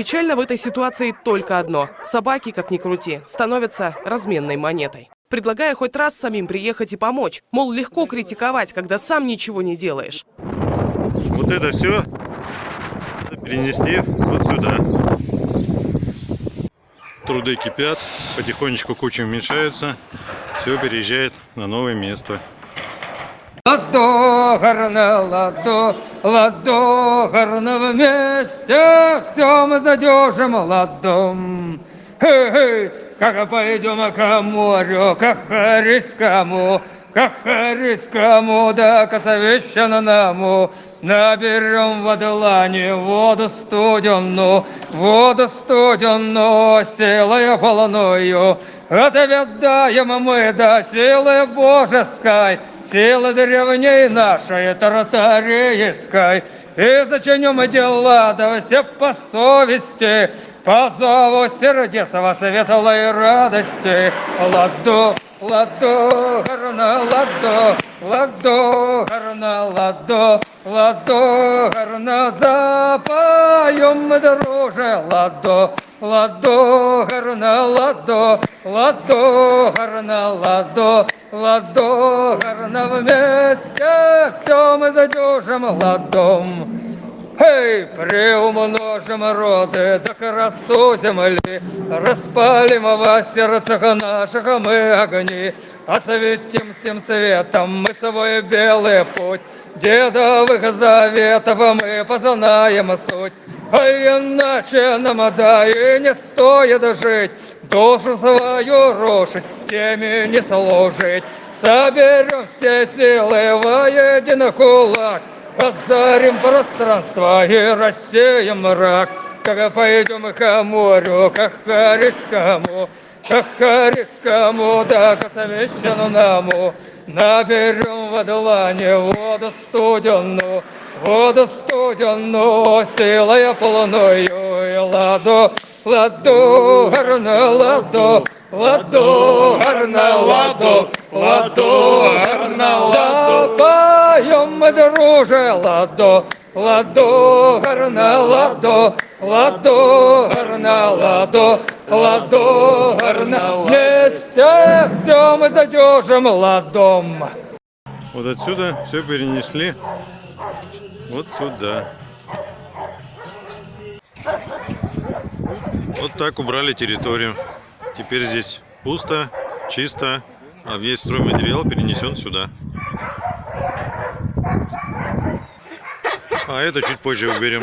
Печально в этой ситуации только одно. Собаки, как ни крути, становятся разменной монетой. Предлагая хоть раз самим приехать и помочь. Мол, легко критиковать, когда сам ничего не делаешь. Вот это все перенести вот сюда. Труды кипят, потихонечку куча уменьшается, все переезжает на новое место. Ладо, гарно, ладо, ладо, гарно вместе, все мы задержим ладом. Хей-хей, как пойдем к морю, к Харискому, к Харискому, да к Совещанному, наберем в длани воду студенную, воду студенную, силой волною, отведаем мы до силы божеской, силы древней нашей тартарейской, и зачинем дела, да все по совести, по зову сердецова светлой радости, ладу, ладу, гарна, ладу, ладу, гарна, ладу, ладу, гарна, запоем мы, друже, ладу, ладу, гарна, ладу, ладу, гарна, ладу, ладу, гарна, вместе все мы задержим ладом. Эй, приумножим роды, да красу земли, Распалим во сердцах наших мы огни, Осветим всем светом мы свой белый путь, Дедовых заветов мы познаем суть, А иначе нам да и не стоит жить, Душу свою рушить, теме не служить. Соберем все силы воедино кулак, Раздарим пространство и рассеем мрак, Как пойдем к морю, к Харискому, К Харискому, да к Совещанному, Наберем в длани воду студенную, Воду студенную, силой полною, и ладу, ладу, гарна, ладу, ладу, гарна, ладу, ладу, гарна, ладу. Друже, ладу, ладу, гарна, ладу, ладу, гарна, ладу, ладу, гарна, вместе все мы задержим ладом. Вот отсюда все перенесли вот сюда. Вот так убрали территорию. Теперь здесь пусто, чисто, а весь стройматериал перенесен сюда. А это чуть позже уберем.